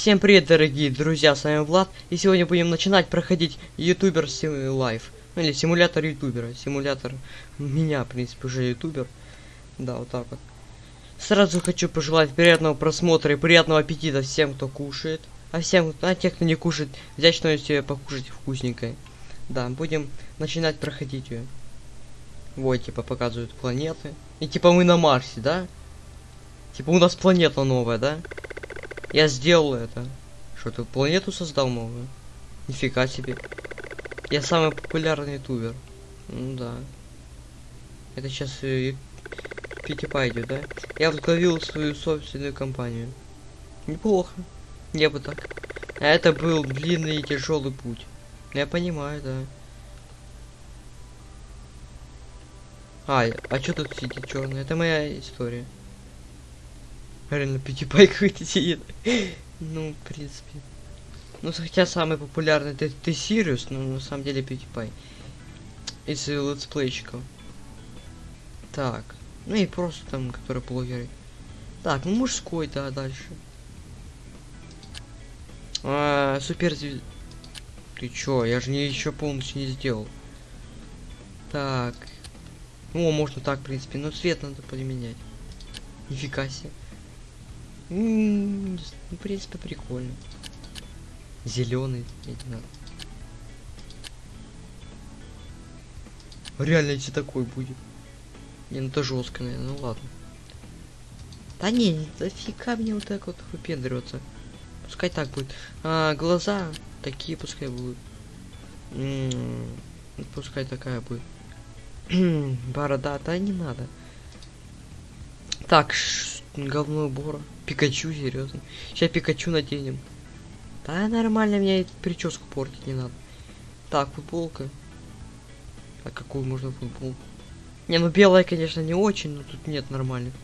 Всем привет, дорогие друзья, с вами Влад, и сегодня будем начинать проходить ютубер лайф, ну или симулятор ютубера, симулятор меня, в принципе, уже ютубер, да, вот так вот. Сразу хочу пожелать приятного просмотра и приятного аппетита всем, кто кушает, а всем, а тех, кто не кушает, взять что-нибудь себе покушать вкусненькое. Да, будем начинать проходить ее. Вот, типа, показывают планеты. И типа мы на Марсе, да? Типа у нас планета новая, да? Я сделал это. Что ты планету создал новую? Нифига себе. Я самый популярный ютубер. Ну да. Это сейчас э, PewDiePie да? Я возглавил свою собственную компанию. Неплохо. Я бы так. А это был длинный и тяжелый путь. Я понимаю, да. А, а что тут сидит черный? Это моя история. Реально PewDiePie какой-то сидит. ну, в принципе. Ну, хотя самый популярный ты, ты Сириус, но на самом деле PewDiePie. Из летсплейщиков. Так. Ну и просто там, которые блогеры. Так, ну мужской, да, дальше. А, супер Ты чё, я же не еще полностью не сделал. Так. О, можно так, в принципе, но цвет надо поменять. Нифига себе. Ну, в принципе, прикольно. Зеленый. Реально, если такой будет. Не, ну это жестко, наверное, ну ладно. Да не, дофига мне вот так вот выпендриваться. Пускай так будет. А, глаза такие пускай будут. М -м -м, пускай такая будет. Борода, да не надо. Так, говно убора. Пикачу, серьезно. Сейчас Пикачу наденем. Да нормально, мне прическу портить не надо. Так, футболка. А какую можно футболку? Не, ну белая, конечно, не очень, но тут нет нормальных.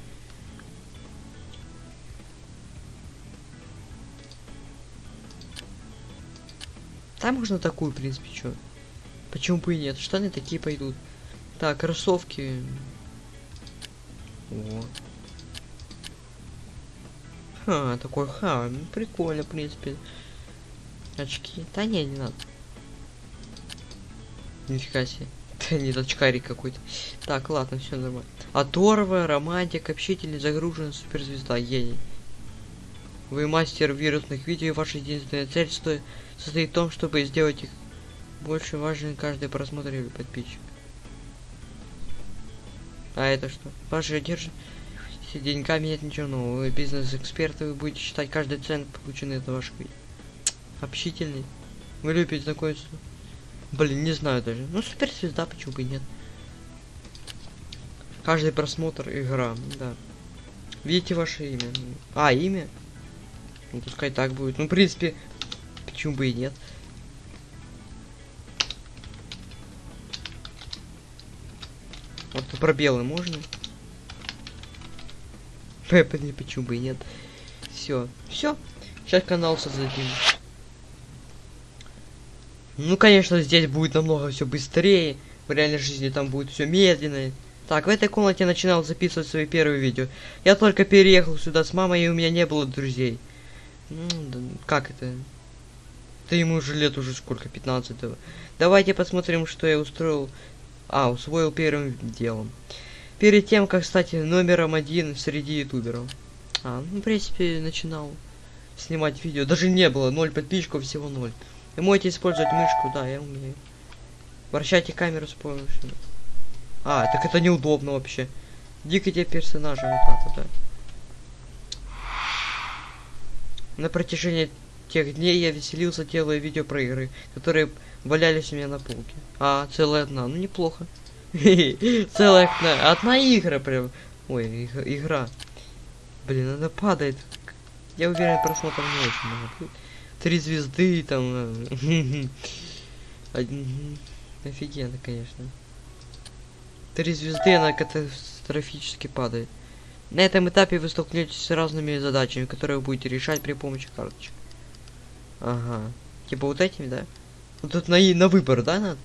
Там можно такую, в принципе, что? Почему бы и нет? Штаны такие пойдут. Так, кроссовки. Вот. Ха, такой ха, ну, прикольно, в принципе. Очки. Да не, не надо. Нифига себе. Да не очкарик какой-то. Так, ладно, все нормально. Оторва, романтик, общительный, загружен, суперзвезда, гений. Вы мастер вирусных видео, и ваша единственная цель стоит, состоит в том, чтобы сделать их больше важным каждый просмотр или подписчик. А это что? Ваши держи деньгами нет ничего нового. Вы бизнес-эксперты, вы будете считать каждый цент, полученный от видео. Общительный. Вы любите знакомиться. Блин, не знаю даже. Ну, суперзвезда, почему бы и нет. Каждый просмотр игра, да. Видите ваше имя? А, имя? Ну, пускай так будет. Ну, в принципе, почему бы и нет. Вот пробелы можно? Почему бы и нет. Все. Все. Сейчас канал создадим. Ну, конечно, здесь будет намного все быстрее. В реальной жизни там будет все медленно. Так, в этой комнате я начинал записывать свои первые видео. Я только переехал сюда с мамой, и у меня не было друзей. Как это? Да ему уже лет уже сколько, 15 -го. Давайте посмотрим, что я устроил а, усвоил первым делом. Перед тем, как стать номером один среди ютуберов. А, ну, в принципе, начинал снимать видео. Даже не было, ноль подписчиков, всего ноль. Вы можете использовать мышку, да, я умею. Вращайте камеру с помощью. А, так это неудобно вообще. Дикайте персонажа вот так вот, да. На протяжении тех дней я веселился, делая видео про игры, которые валялись у меня на полке. А, целая одна, ну неплохо. Целая одна, одна игра прям. Ой, игра. Блин, она падает. Я уверен, просмотр не очень много. Три звезды там. Офигенно, конечно. Три звезды, она катастрофически падает. На этом этапе вы столкнетесь с разными задачами, которые вы будете решать при помощи карточек. Ага. Типа вот этими, да? Вот тут на, на выбор, да, надо?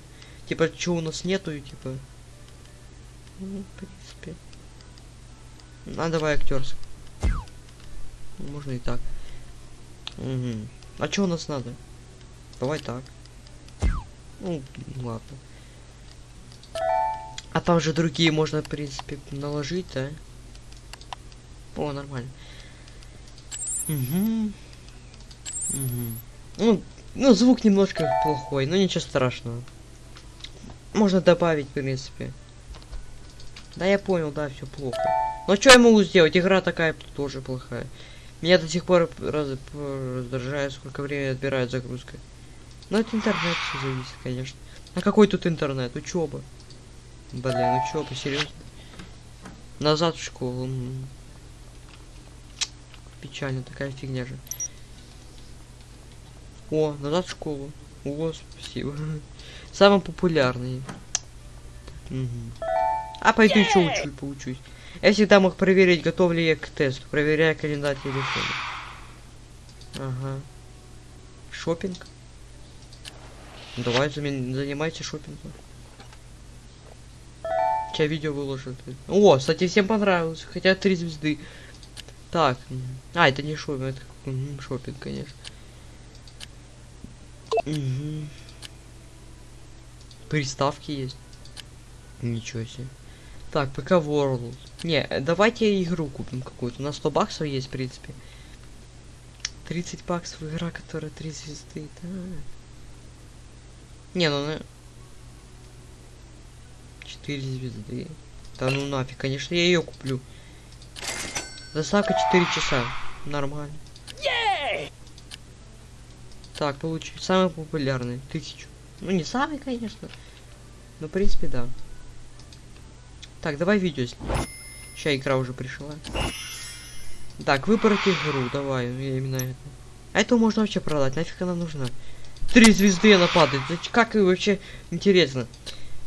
Типа, что у нас нету, типа... Ну, в принципе... А, давай актерс. Можно и так. Угу. А что у нас надо? Давай так. Ну, ладно. А там же другие можно, в принципе, наложить, да? О, нормально. Угу. Угу. Ну, ну, звук немножко плохой, но ничего страшного. Можно добавить, в принципе. Да, я понял, да, все плохо. Но что я могу сделать? Игра такая тоже плохая. Меня до сих пор раз... раздражает, сколько времени отбирает загрузка. Но это интернет все зависит, конечно. А какой тут интернет? Учеба. Блин, учеба, серьезно. Назад в школу. Печально, такая фигня же. О, назад в школу. О, спасибо. Самый популярный. Мгм. А пойду еще учу, поучусь. Я всегда мог проверить, готов ли я к тесту, проверяя календарь телефона. Ага. Шопинг. Давай занимайся шопингом. Сейчас видео выложу. О, кстати, всем понравилось. Хотя три звезды. Так. А, это не шопинг, это шопинг, конечно. Мгм. Приставки есть. Ничего себе. Так, ПК World. Не, давайте игру купим какую-то. На 100 баксов есть, в принципе. 30 баксов игра, которая 3 звезды. Да. Не, ну на... 4 звезды. Да ну нафиг, конечно, я ее куплю. Доставка 4 часа. Нормально. Так, получи. Самый популярный. Тысячу. Ну, не самый, конечно. Но, в принципе, да. Так, давай видео снимем. Сейчас игра уже пришла. Так, выбрать игру. Давай, я именно это. А эту можно вообще продать. Нафиг она нужна? Три звезды она падает. Как и вообще интересно.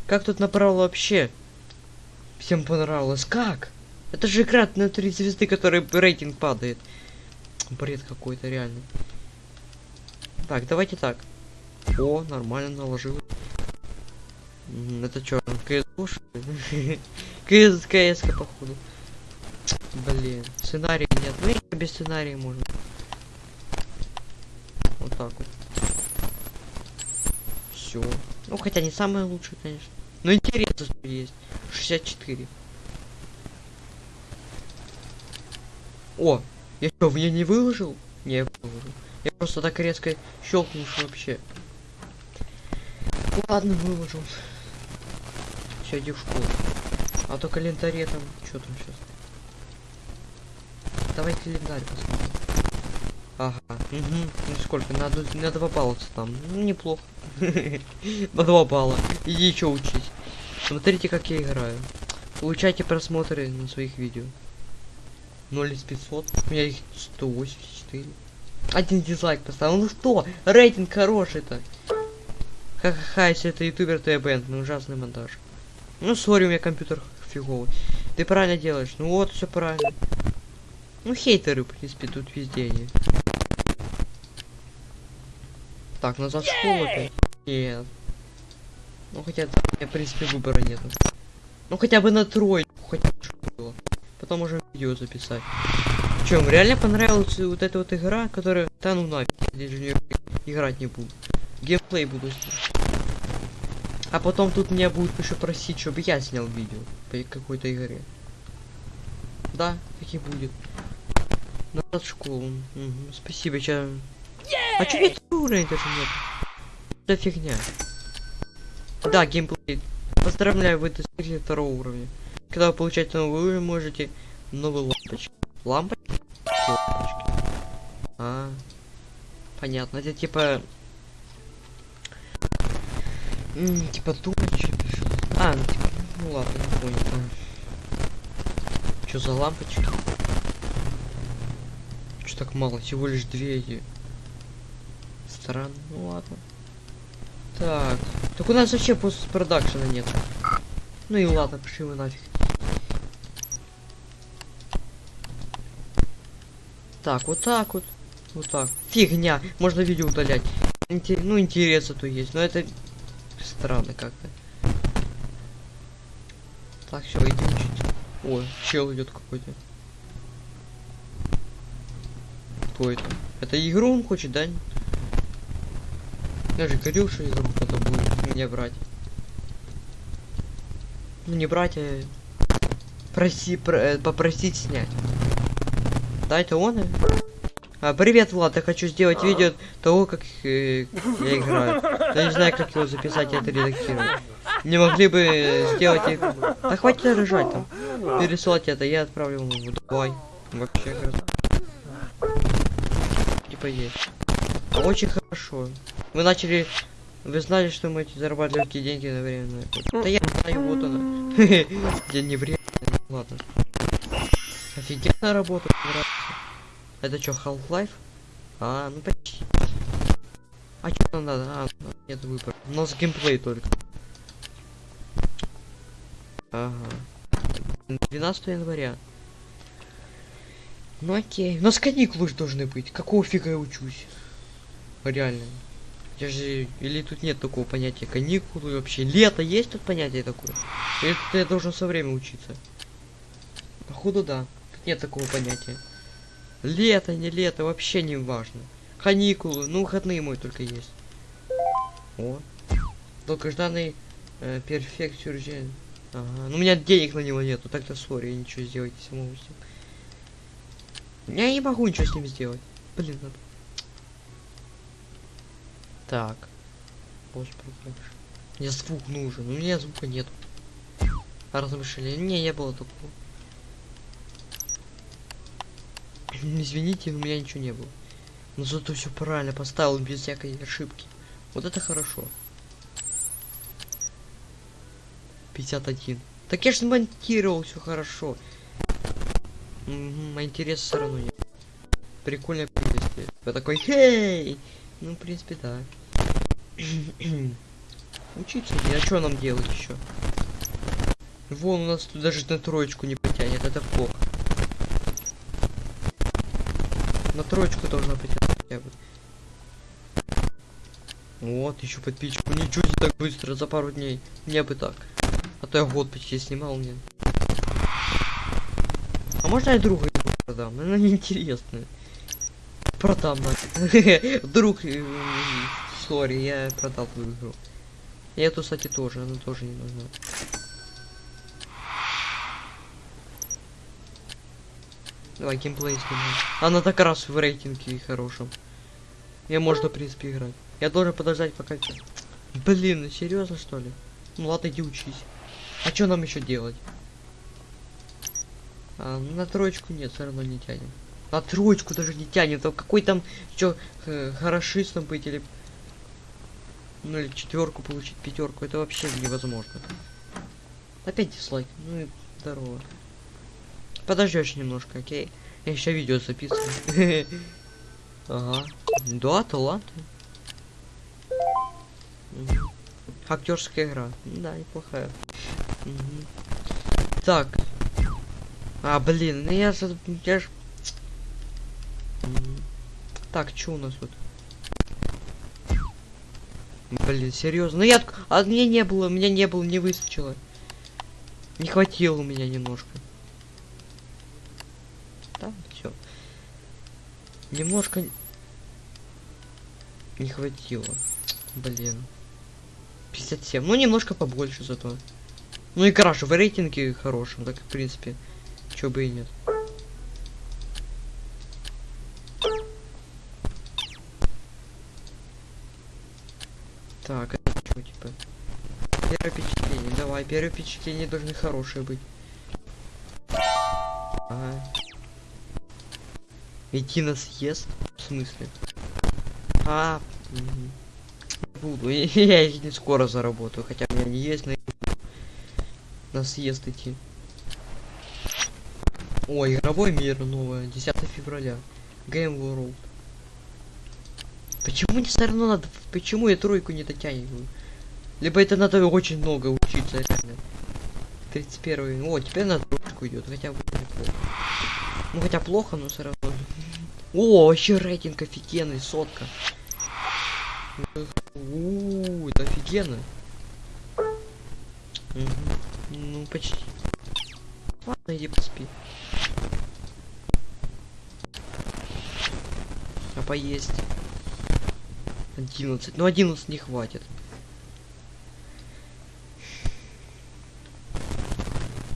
Как тут направо вообще? Всем понравилось. Как? Это же игра на три звезды, который рейтинг падает. Бред какой-то реально. Так, давайте так. О, нормально наложил. Это что, КС КС, КС походу. Блин, сценария нет. Ну и без сценария можно. Вот так вот. Все. Ну хотя не самое лучшее, конечно. Но интересно, что есть. 64. О, я что, в нее не выложил? Не, я выложил. Я просто так резко щелкнул, вообще. Ладно, выложил. Все, иди в школу. А то календаре там, что там сейчас? Давай календарь посмотрим. Ага, угу. Ну сколько? На, на два балла там. Ну, неплохо. На два балла. Иди еще учись. Смотрите, как я играю. Получайте просмотры на своих видео. 0 из 500. У меня их 184. Один дизлайк поставил. Ну что? Рейтинг хороший-то. Ха-ха-ха, если это ютубер, то я бэнд. Ну ужасный монтаж. Ну, сори, у меня компьютер фиговый. Ты правильно делаешь. Ну вот, все правильно. Ну, хейтеры, в принципе, тут везде они. Так, назад в школу опять? Нет. Ну, хотя, да, у меня, в принципе, выбора нету. Ну, хотя бы на тройку, хотя бы было. Потом можем видео записать. Чем, реально понравилась вот эта вот игра, которая... Да ну нафиг, я даже в неё играть не буду. Геймплей буду снимать. А потом тут меня будут еще просить, чтобы я снял видео по какой-то игре. Да, так и будет. Назад в школу. Мгм, Спасибо, ча. А чё нет уровень даже нет? Да фигня. Да, геймплей. Поздравляю, вы достигли второго уровня. Когда вы получаете новый уровень, можете новые лампочки. Лампочки? Лампочки. А, понятно. Это типа... Типа тумбочки. что ли? А, ну типа... Ну ладно, не понял. Что за лампочки? Что так мало? Всего лишь две эти. Странно. Ну ладно. Так. Так у нас вообще постпродакшена нет. Ну и ладно, пошли вы нафиг. Так, вот так вот. Вот так. Фигня. Можно видео удалять. Инте- Ну, интересно то есть. Но это странно как-то. Так, все, иди учить. О, чел идет какой-то. Кто это? Это игру он хочет, да? Я же говорил, что игру кто-то будет мне брать. Ну не брать, а проси, про, попросить снять. Да, это он? э? А, привет, Влад, я хочу сделать видео того, как э, я играю. Я не знаю, как его записать и это редактировать. Не могли бы сделать... Да хватит рожать там. Пересылать это, я отправлю ему в Дубай. Вообще хорошо. Типа есть. А Очень хорошо. Вы начали... Вы знали, что мы легкие деньги на время. Да я знаю, вот она. Я не время. Ладно. Офигенно работа. мне нравится. Это что, Half-Life? А, ну почти. А что нам надо? А, нет выбора. У нас геймплей только. Ага. 12 января. Ну окей. У нас каникулы же должны быть. Какого фига я учусь? Реально. Я же... Или тут нет такого понятия каникулы вообще? Лето есть тут понятие такое? Или тут я должен со время учиться? Походу да. Тут нет такого понятия. Лето, не лето, вообще не важно. Каникулы, ну выходные мой только есть. О. Долгожданный э, перфект сюржен. Ага. Ну у меня денег на него нету, так-то сори, я ничего сделать не смогу с ним. Я не могу ничего с ним сделать. Блин, надо. Так. Господи. Мне звук нужен, у меня звука нет. Размышления. Не, не было такого. Извините, у меня ничего не было. Но зато все правильно поставил без всякой ошибки. Вот это хорошо. 51. Так я же монтировал все хорошо. Угу, а интереса все равно нет. Прикольное приветствие. Я такой, хей! Ну, в принципе, да. Учиться, а что нам делать еще? Вон у нас тут даже на троечку не потянет, это плохо. На троечку должна потянуть хотя бы. Вот, еще подписчику. Ничего себе так быстро, за пару дней. Мне бы так. А то я год почти снимал мне. А можно я друга его продам? Она неинтересная. Продам. Друг, э, сори, я продал твою игру. И эту, кстати, тоже, она тоже не нужна. Давай геймплей снимаем. Она так раз в рейтинге хорошем. Я можно, в принципе, играть. Я должен подождать пока... Блин, ну серьезно что ли? Ну ладно, иди учись. А что нам еще делать? А, ну, на троечку нет, все равно не тянем. На троечку даже не тянет. А какой там что хорошистом быть или ну или четверку получить, пятерку, это вообще невозможно. Опять дизлайк. Ну и здорово. Подождешь немножко, окей? Я еще видео записываю. Ага. Да, таланты. Актерская игра. Да, неплохая. Так. А, блин, ну я же... Я ж... Так, что у нас тут? Блин, серьезно. Ну я... А мне не было, меня не было, не выскочило. Не хватило у меня немножко. Да, все. Немножко... Не хватило. Блин. 57. Ну, немножко побольше зато. Ну и хорошо, в рейтинге хорошем, так в принципе. Чё бы и нет. Так, это что, типа? Первое впечатление. Давай, первое впечатление должны хорошие быть. Идти на съезд? В смысле? А, буду. Я не скоро заработаю, хотя у меня не есть на на съезд идти. Ой, игровой мир новое, 10 февраля. Game World. Почему не все равно надо? Почему я тройку не дотягиваю? Либо это надо очень много учиться, реально. 31 О, теперь на тройку идет, хотя бы. Ну хотя плохо, но все равно. О, вообще рейтинг офигенный, сотка. У, это офигенно. Мгм. Ну, почти. Ладно, иди поспи. А поесть. 11. Ну 11 не хватит.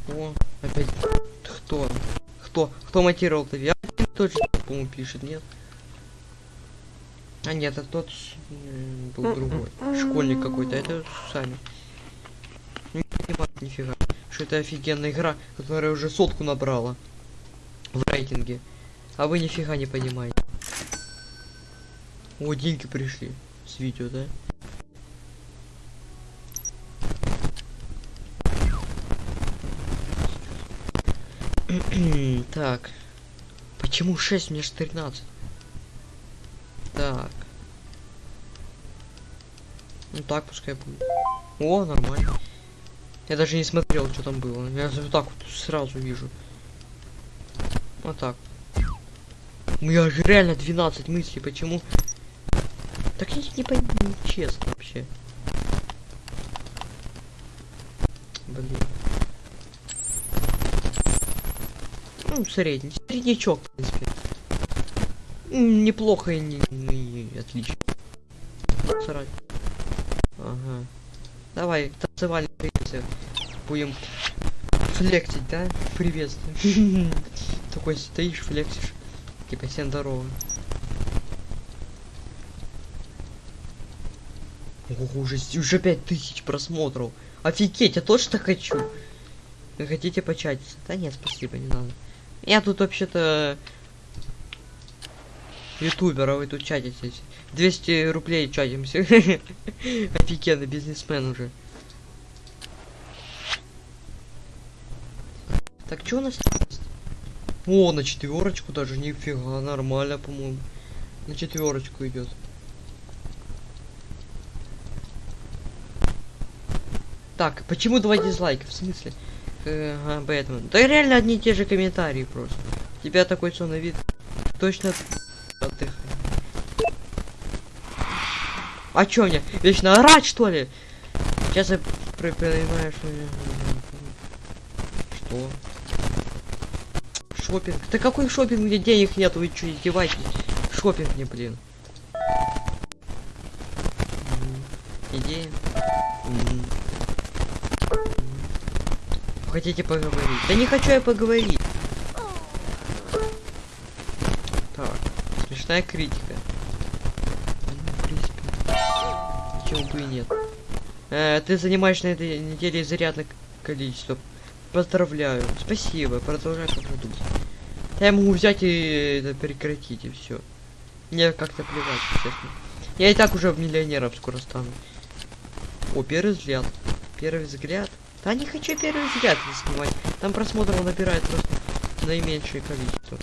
О, опять кто? Кто? Кто монтировал-то? Точно, по-моему, пишет, нет? А нет, это тот был другой. Школьник какой-то, это сами. Не понимаю нифига. Что это офигенная игра, которая уже сотку набрала. В рейтинге. А вы нифига не понимаете. О, деньги пришли. С видео, да? так. Почему 6? Мне же 13. Так. Ну так пускай будет. О, нормально. Я даже не смотрел, что там было. Я вот так вот сразу вижу. Вот так. У меня же реально 12 мыслей, почему? Так я не пойму, честно вообще. Блин. Ну, средний. Среднячок, в принципе. М, Неплохо и не, не отлично. Срать. Ага. Давай, танцевальный приветствие. Будем флексить, да? Приветствие. Такой стоишь, флексишь. Типа, всем здорово. Ого, уже, уже пять тысяч просмотров. Офигеть, я точно хочу. Вы хотите початиться? Да нет, спасибо, не надо. Я тут вообще-то ютубер, а вы тут чатитесь. 200 рублей чатимся. Офигенный бизнесмен уже. Так, что у нас? О, на четверочку даже, нифига, нормально, по-моему. На четверочку идет. Так, почему два дизлайка? В смысле? Э, Ага, Бэтмен. Да реально одни и те же комментарии просто. У тебя такой сонный вид. Точно отдыхай. А чё мне? Вечно орать, что ли? Сейчас я понимаю, что... Что? Шопинг? Да какой шопинг, где денег нет, вы чё, издеваетесь? Шопинг мне, блин. Идея. Хотите поговорить? Да не хочу я поговорить. Так, смешная критика. Почему бы и нет? Э, ты занимаешь на этой неделе изрядное количество. Поздравляю. Спасибо. Продолжай как вы думаете. Я могу взять и это прекратить и все. Мне как-то плевать, честно. Я и так уже миллионером скоро стану. О, первый взгляд. Первый взгляд. Да не хочу первый взгляд снимать. Там просмотров набирает просто наименьшее количество.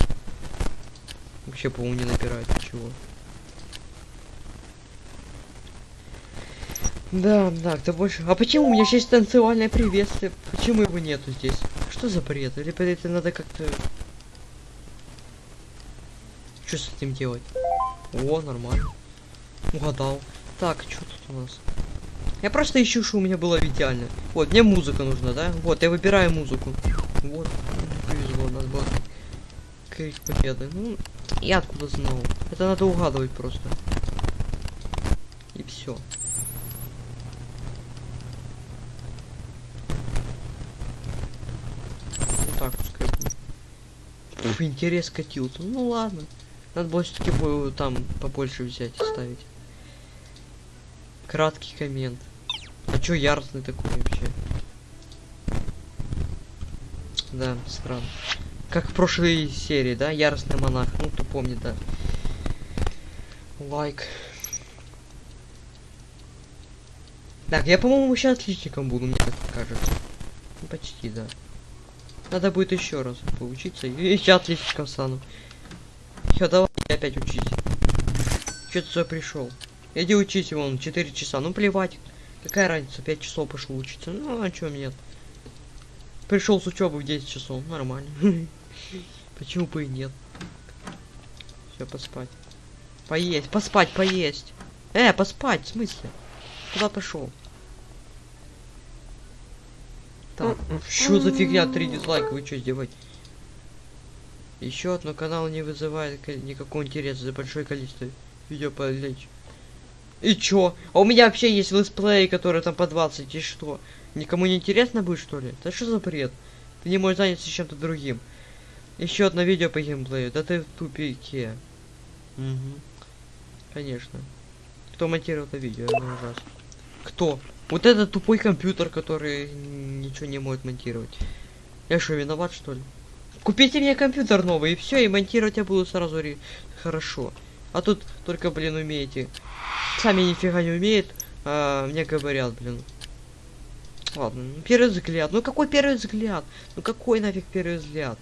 Вообще, по-моему, не набирает ничего. Да, да, кто больше. А почему у меня есть танцевальное приветствие? Почему его нету здесь? Что за бред? Или это надо как-то. Что с этим делать? О, нормально. Угадал. Так, что тут у нас? Я просто ищу, что у меня было идеально. Вот, мне музыка нужна, да? Вот, я выбираю музыку. Вот, повезло, нас было крик победы. Ну, я откуда знал? Это надо угадывать просто. И все. Вот так пускай будет. Интерес катился. Ну ладно. Надо было все-таки там побольше взять и ставить. Краткий коммент. Чё яростный такой вообще? Да, странно. Как в прошлой серии, да? Яростный монах. Ну, кто помнит, да. Лайк. Так, я, по-моему, сейчас отличником буду, мне так кажется. Ну, почти, да. Надо будет еще раз поучиться, и еще отличником стану. Все, давай опять учись. Че ты сюда пришел? Иди учись, вон, 4 часа. Ну плевать. Какая разница, 5 часов пошел учиться. Ну, а чё нет? Пришел с учебы в 10 часов. Нормально. Почему бы и нет? Все, поспать. Поесть, поспать, поесть. Э, поспать, в смысле? Куда пошел? Так, что за фигня? Три дизлайка, вы что сделать? Еще одно канал не вызывает ко- никакого интереса за большое количество видео полечь. И чё? А у меня вообще есть летсплей, который там по 20, и что? Никому не интересно будет, что ли? Да что за бред? Ты не можешь заняться чем-то другим. Еще одно видео по геймплею. Да ты в тупике. Угу. Конечно. Кто монтировал это видео? Это ужасно. Кто? Вот этот тупой компьютер, который ничего не может монтировать. Я что, виноват, что ли? Купите мне компьютер новый, и все, и монтировать я буду сразу ре- хорошо. А тут только, блин, умеете. Сами нифига не умеет, а мне говорят, блин. Ладно, ну, первый взгляд. Ну какой первый взгляд? Ну какой нафиг первый взгляд?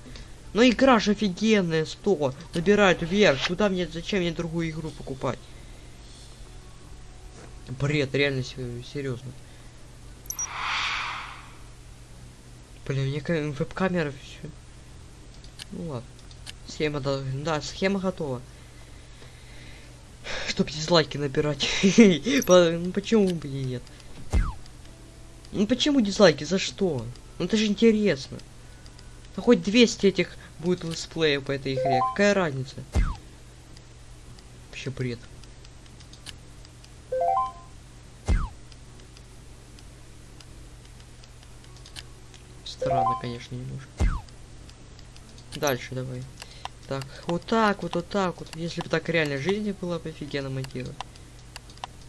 Ну игра же офигенная, 100. Набирает вверх. Куда мне, зачем мне другую игру покупать? Бред, реально серьезно. Блин, мне ка- веб-камера все. Ну ладно. Схема, да, схема готова. Чтоб дизлайки набирать. Ну почему бы и нет? Ну почему дизлайки? За что? Ну это же интересно. Ну хоть 200 этих будет летсплеев по этой игре. Какая разница? Вообще бред. Странно, конечно, немножко. Дальше давай. Так, вот так вот, вот так вот. Если бы так реально жизни было бы офигенно монтировать.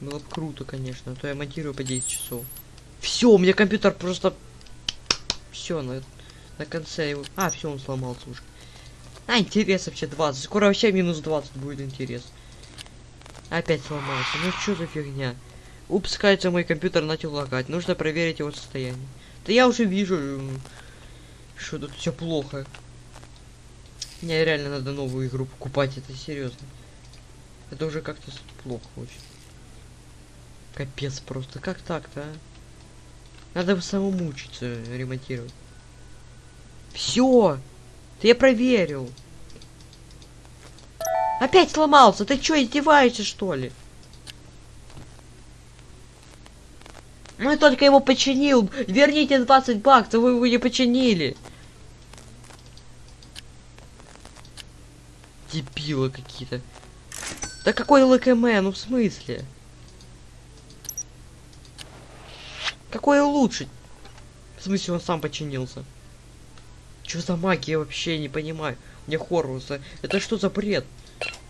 Было бы круто, конечно. А то я монтирую по 10 часов. Все, у меня компьютер просто... Все, на, на конце его... А, все, он сломался уже. А, интерес вообще 20. Скоро вообще минус 20 будет интерес. Опять сломался. Ну что за фигня? Упс, кажется, мой компьютер начал лагать. Нужно проверить его состояние. Да я уже вижу, что тут все плохо. Мне реально надо новую игру покупать, это серьезно. Это уже как-то плохо очень. Капец просто, как так-то, а? Надо самому учиться ремонтировать. Все! Да я проверил. Опять сломался! Ты чё, издеваешься, что ли? Я только его починил. Верните 20 баксов, вы его не починили. Дебилы какие-то. Да какой ЛКМ, ну в смысле? Какой улучшить? В смысле он сам починился? Что за магия, вообще не понимаю. Мне Хорвуса. Это что за бред?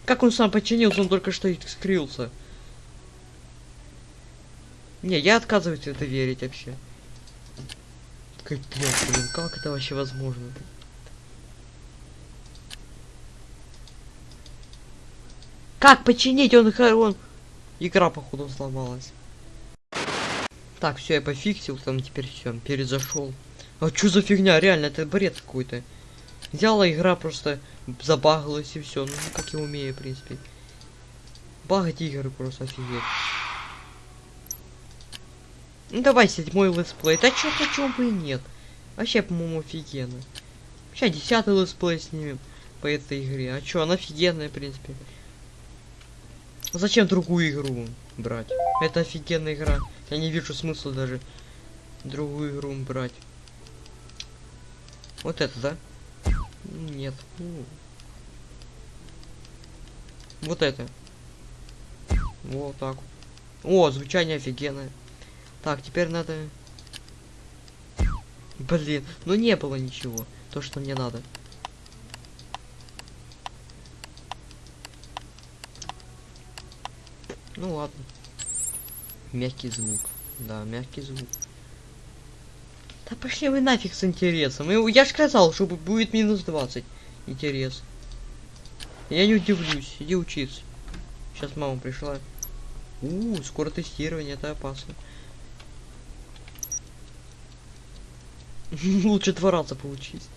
Как он сам починился, он только что скрылся. Не, я отказываюсь в это верить вообще. Капец, блин, как это вообще возможно? Как починить? Он, он... Игра, походу, сломалась. Так, все, я пофиксил, там теперь все, перезашел. А что за фигня? Реально, это бред какой-то. Взяла игра, просто забагалась и все. Ну, как я умею, в принципе. Багать игры просто офигеть. Ну давай седьмой летсплей. Да чё, почему бы и нет? Вообще, по-моему, офигенно. Сейчас десятый летсплей снимем по этой игре. А чё, она офигенная, в принципе. Зачем другую игру брать? Это офигенная игра. Я не вижу смысла даже другую игру брать. Вот это, да? Нет. Вот это. Вот так. О, звучание офигенное. Так, теперь надо... Блин, ну не было ничего. То, что мне надо. Ну ладно. Мягкий звук. Да, мягкий звук. Да пошли вы нафиг с интересом. Я ж сказал, что бу- будет минус 20. Интерес. Я не удивлюсь. Иди учиться. Сейчас мама пришла. У, скоро тестирование, это опасно. Лучше два раза поучись.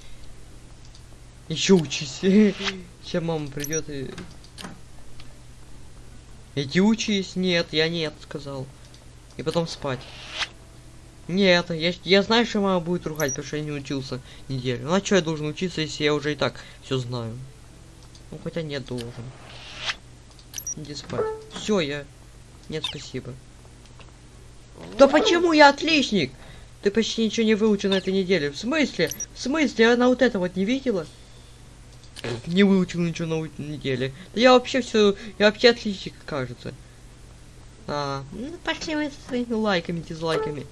Еще учись. Сейчас мама придет и... Иди учись. Нет, я нет, сказал. И потом спать. Нет, я, я знаю, что мама будет ругать, потому что я не учился неделю. Ну а что я должен учиться, если я уже и так все знаю? Ну хотя нет, должен. Иди спать. Все, я... Нет, спасибо. Да почему я отличник? Ты почти ничего не выучил на этой неделе. В смысле? В смысле? Она вот это вот не видела? Не выучил ничего на неделе. Да я вообще все, я вообще отличник, кажется. А, ну пошли вы со своими лайками, дизлайками.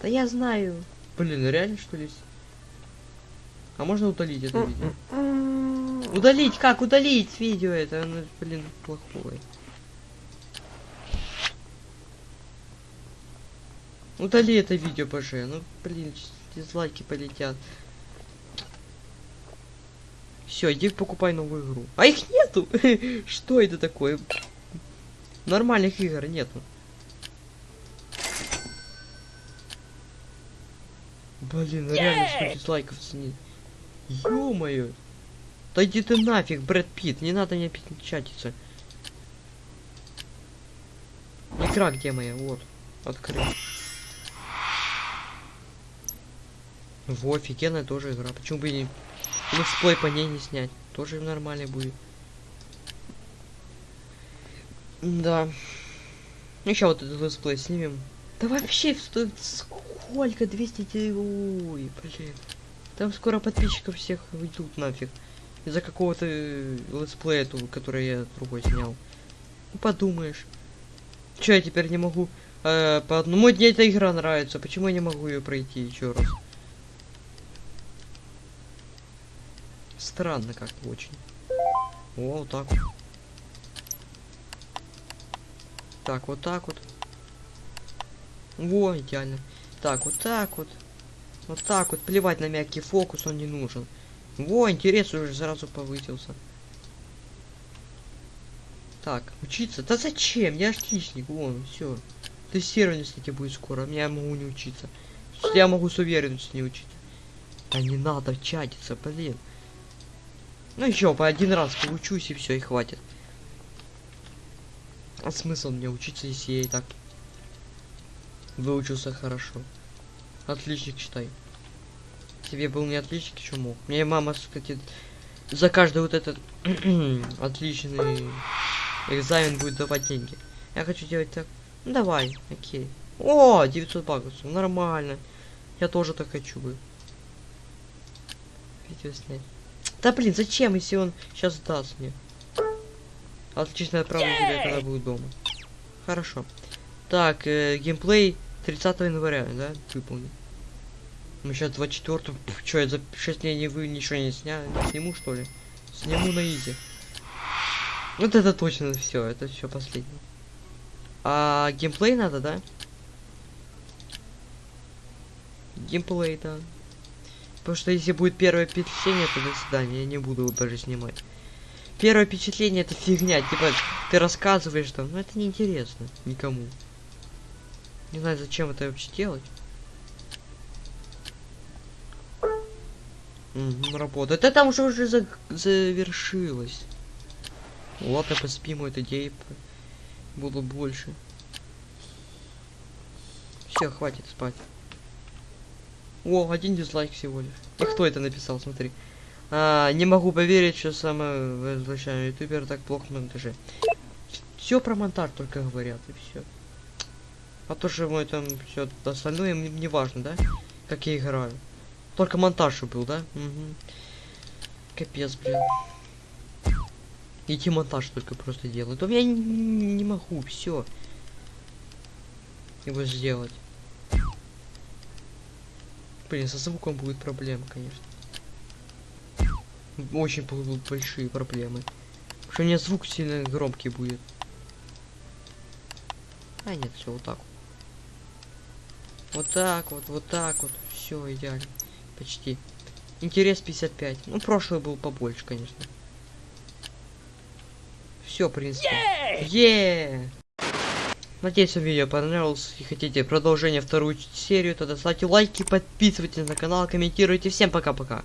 Да я знаю. Блин, реально что ли? А можно удалить это видео? Удалить? Как удалить видео это? Оно, блин, плохое. Удали это видео, ПЖ. Ну, блин, дизлайки полетят. Все, иди покупай новую игру. А их нету! Что это такое? Нормальных игр нету. Блин, ну реально что дизлайков нет. Ё-моё. Да иди ты нафиг, Брэд Питт, не надо мне печатиться. Игра где моя? Вот. Открыть. Во, офигенная тоже игра. Почему бы и не... Летсплей по ней не снять? Тоже нормально будет. Да. Еще вот этот летсплей снимем. Да вообще стоит сколько? 200... те- Ой, блин. Там скоро подписчиков всех уйдут нафиг. Из-за какого-то э, летсплея, который я другой снял. Ну подумаешь. Че я теперь не могу... э, по одному дне эта игра нравится. Почему я не могу ее пройти еще раз? Странно как-то очень. О, вот так. Так, вот так вот. Во, идеально. Так, вот так вот. Вот так вот. Плевать на мягкий фокус, он не нужен. Во, интерес уже сразу повысился. Так, учиться? Да зачем? Я отличник, вон, все. Тестирование, кстати, будет скоро. Я могу не учиться. Я могу с уверенностью не учиться. Да не надо чатиться, блин. Ну еще по один раз поучусь и все, и хватит. А смысл мне учиться, если я и так выучился хорошо? Отличник считай. Тебе был не отличник, еще мог. Мне мама, кстати, за каждый вот этот отличный экзамен будет давать деньги. Я хочу делать так. Ну давай, окей. О, 900 баксов, нормально. Я тоже так хочу бы. Видео снять. Да блин, зачем, если он сейчас даст мне? Отлично, отправлю тебе, когда буду дома. Хорошо. Так, э, геймплей 30 января, да, выполнен. Мы сейчас 24 Че, я за 6 дней не вы ничего не снял? Сниму что ли? Сниму на изи. Вот это точно все, это все последнее. А геймплей надо, да? Геймплей, да. Потому что если будет первое впечатление, то до свидания, я не буду его даже снимать. Первое впечатление это фигня, типа ты рассказываешь там, но это неинтересно никому. Не знаю, зачем это вообще делать. Мгм, работает. Это там уже уже за- завершилось. Ладно, поспим, этой идеи было больше. Все, хватит спать. О, один дизлайк всего лишь. И кто это написал, смотри. А, не могу поверить, что самый возвращаемый ютубер так плохо на монтаже. Все про монтаж только говорят, и все. А то, что мой там все остальное мне не важно, да? Как я играю. Только монтаж был, да? Угу. Капец, блин. Идти монтаж только просто делают. А я не, не могу, все. Его сделать. Блин, со звуком будет проблема, конечно. Очень будут большие проблемы. Потому что у меня звук сильно громкий будет. А нет, все вот так. Вот так вот, вот так вот. Все идеально. Почти. Интерес 55. Ну, прошлый был побольше, конечно. Все, в принципе. Е! Надеюсь, вам видео понравилось. И хотите продолжение вторую серию, тогда ставьте лайки, подписывайтесь на канал, комментируйте. Всем пока-пока.